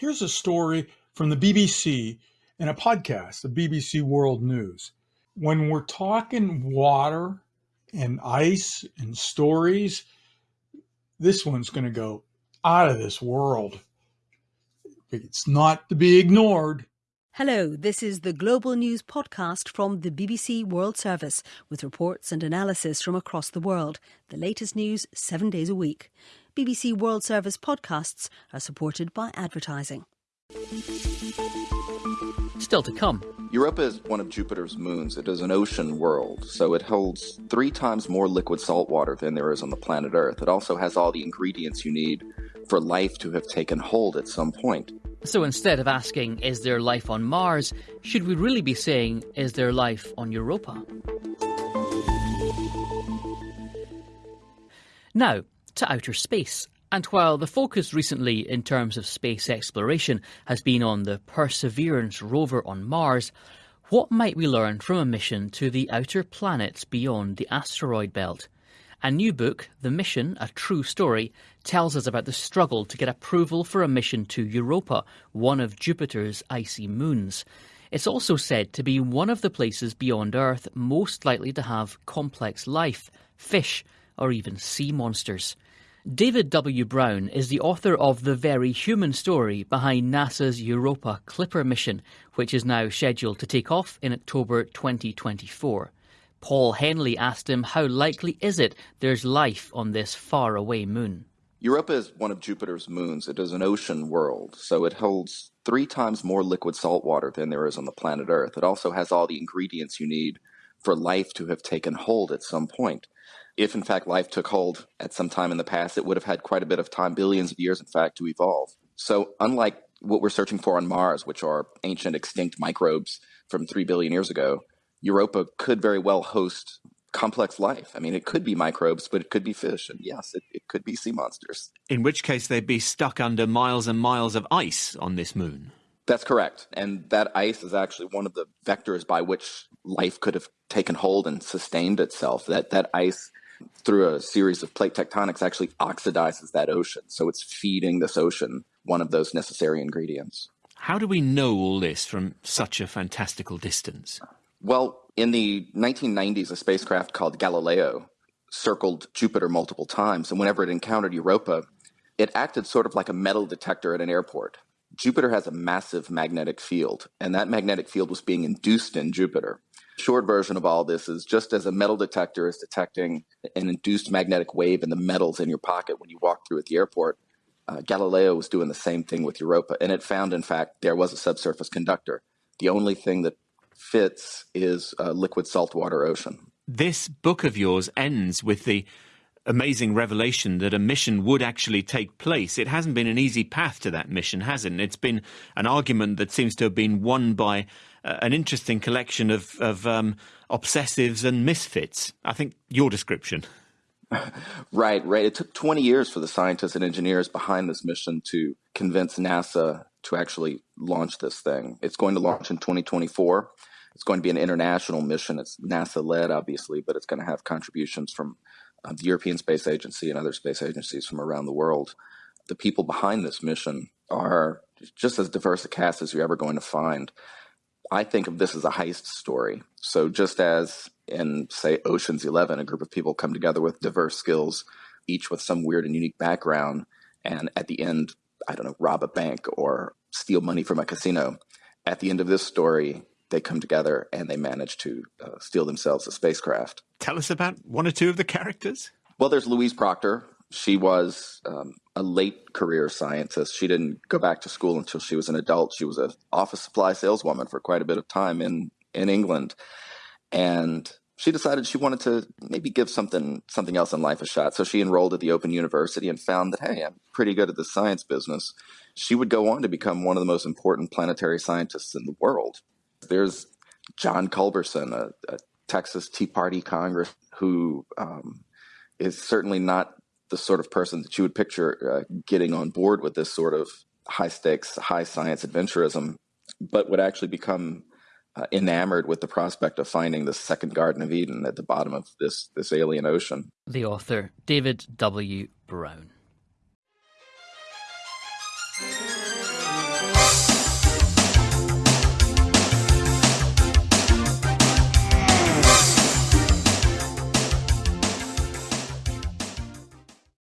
here's a story from the BBC in a podcast, the BBC World News. When we're talking water and ice and stories, this one's going to go out of this world. It's not to be ignored. Hello, this is the Global News Podcast from the BBC World Service with reports and analysis from across the world. The latest news seven days a week. BBC World Service podcasts are supported by advertising. Still to come. Europa is one of Jupiter's moons. It is an ocean world, so it holds three times more liquid salt water than there is on the planet Earth. It also has all the ingredients you need for life to have taken hold at some point. So instead of asking, is there life on Mars, should we really be saying, is there life on Europa? Now, to outer space. And while the focus recently in terms of space exploration has been on the Perseverance rover on Mars, what might we learn from a mission to the outer planets beyond the asteroid belt? A new book, The Mission, A True Story, tells us about the struggle to get approval for a mission to Europa, one of Jupiter's icy moons. It's also said to be one of the places beyond Earth most likely to have complex life, fish, or even sea monsters. David W. Brown is the author of the very human story behind NASA's Europa Clipper mission, which is now scheduled to take off in October 2024. Paul Henley asked him how likely is it there's life on this faraway moon? Europa is one of Jupiter's moons. It is an ocean world, so it holds three times more liquid salt water than there is on the planet Earth. It also has all the ingredients you need for life to have taken hold at some point if in fact life took hold at some time in the past, it would have had quite a bit of time, billions of years, in fact, to evolve. So, unlike what we're searching for on Mars, which are ancient extinct microbes from 3 billion years ago, Europa could very well host complex life. I mean, it could be microbes, but it could be fish. And yes, it, it could be sea monsters. In which case, they'd be stuck under miles and miles of ice on this moon. That's correct. And that ice is actually one of the vectors by which life could have taken hold and sustained itself. That, that ice through a series of plate tectonics actually oxidizes that ocean. So it's feeding this ocean one of those necessary ingredients. How do we know all this from such a fantastical distance? Well, in the 1990s, a spacecraft called Galileo circled Jupiter multiple times, and whenever it encountered Europa, it acted sort of like a metal detector at an airport. Jupiter has a massive magnetic field, and that magnetic field was being induced in Jupiter short version of all this is just as a metal detector is detecting an induced magnetic wave in the metals in your pocket when you walk through at the airport, uh, Galileo was doing the same thing with Europa, and it found, in fact, there was a subsurface conductor. The only thing that fits is a liquid saltwater ocean. This book of yours ends with the amazing revelation that a mission would actually take place. It hasn't been an easy path to that mission, has it? It's been an argument that seems to have been won by an interesting collection of, of um, obsessives and misfits. I think your description. right, right. It took 20 years for the scientists and engineers behind this mission to convince NASA to actually launch this thing. It's going to launch in 2024. It's going to be an international mission. It's NASA led, obviously, but it's going to have contributions from uh, the European Space Agency and other space agencies from around the world. The people behind this mission are just as diverse a cast as you're ever going to find. I think of this as a heist story. So just as in, say, Ocean's Eleven, a group of people come together with diverse skills, each with some weird and unique background, and at the end, I don't know, rob a bank or steal money from a casino. At the end of this story, they come together and they manage to uh, steal themselves a spacecraft. Tell us about one or two of the characters. Well, there's Louise Prockter. She was um, a late career scientist. She didn't go back to school until she was an adult. She was an office supply saleswoman for quite a bit of time in in England, and she decided she wanted to maybe give something something else in life a shot. So she enrolled at the Open University and found that hey, I'm pretty good at the science business. She would go on to become one of the most important planetary scientists in the world. There's John Culberson, a, a Texas Tea Party Congress, who um, is certainly not the sort of person that you would picture uh, getting on board with this sort of high stakes, high science adventurism, but would actually become uh, enamored with the prospect of finding the second Garden of Eden at the bottom of this this alien ocean. The author David W. Brown.